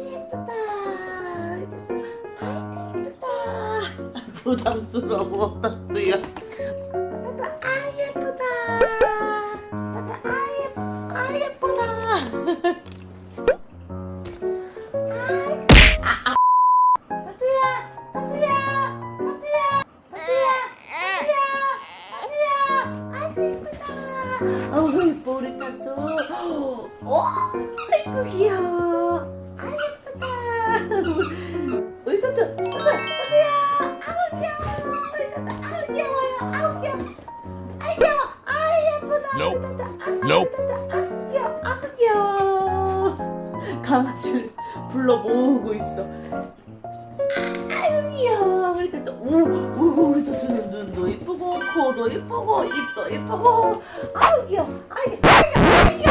예쁘다. 부담스러워. 나도야 나도 아 예쁘다. 아 예쁘 아 예쁘다. 나도야 나도야 나도야 나도야 나도야 아이고 예쁘다 아이고 아 예쁘다 아우 아우 아우 아이 아 아우. 아우 아우 코도 이쁘고 입도 이쁘고 아유 귀여워 아유 귀여워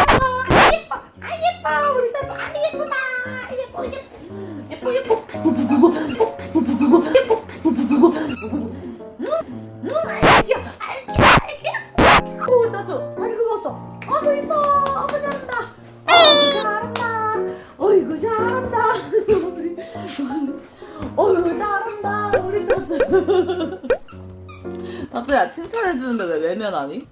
아 예뻐 아 예뻐. 우리 딸도 아 예쁘다. 아 예뻐 예뻐. 예뻐 예뻐. 아유 잘한다. 우리 나도야 칭찬해주는데 왜 외면하니?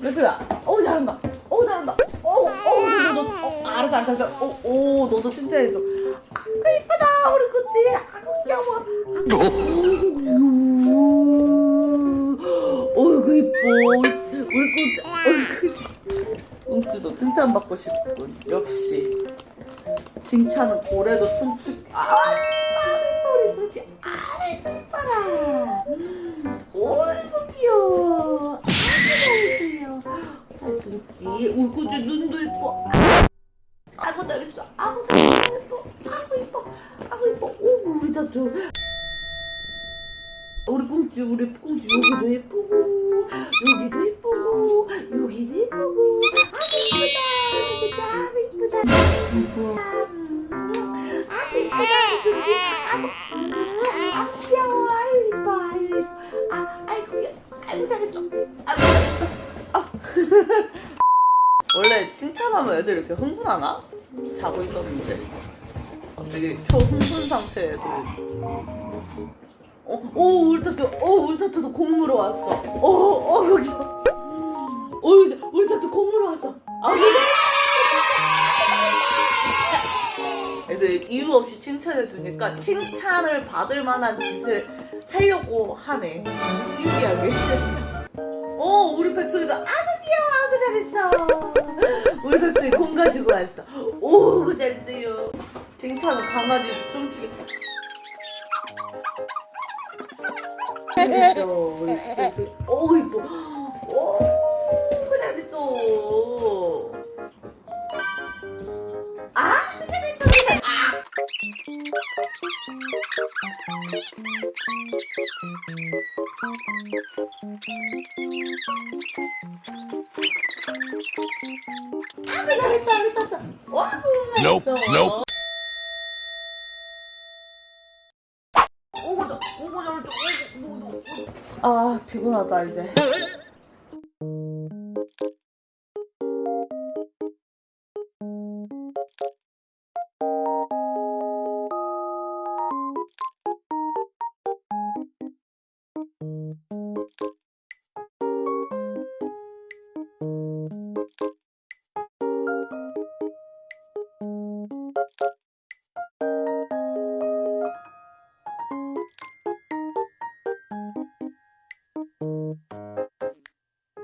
나도야 어우 잘한다. 어우 잘한다. 어우 어우 너도 너, 어, 알았어 알았어 알았어. 어, 오 너도 칭찬해줘. 아이고 이쁘다 우리 꾸지 아이고 귀여워. 어이구 이뻐. 우리 꾸지 어이구 웅띠도 칭찬받고 싶군. 역시. 칭찬은 고래도 춤추 아 울고지 눈도 이뻐. 아이고 잘했어. 아이고 잘했어 아이고 이뻐. 아이고 이뻐. 오 우리 다줘 우리 꽁치 우리 꽁치 여기도 예쁘고 여기도 예쁘고 여기도 예쁘고. 아 이쁘다. 이쁘다. 이쁘다. 아 이쁘다. 저기 아 귀여워. 아유 이뻐. 아유 이뻐 아 아이고 아이고 아이고 잘했어 원래 칭찬하면 애들 이렇게 흥분하나? 자고 있었는데 갑자기 초흥분 상태에도 어, 오, 우리 타투, 어, 우리 타투도 공무로 왔어. 어, 어, 여기. 어, 우리, 우리 타투 공무로 왔어. 아, 그래? 애들 이유 없이 칭찬해 주니까 칭찬을 받을 만한 짓을 하려고 하네. 신기하게. 어, 우리 백석이도 아구 귀여워, 아구 잘했어. 우리 백석이 공 가지고 왔어. 오, 그 잘했어요. 칭찬은 강아지 춤추게. 잘했어. 우리 백석이. 오, 이뻐. 오, 그 잘했어. Nope, nope. 아 피곤하다 이제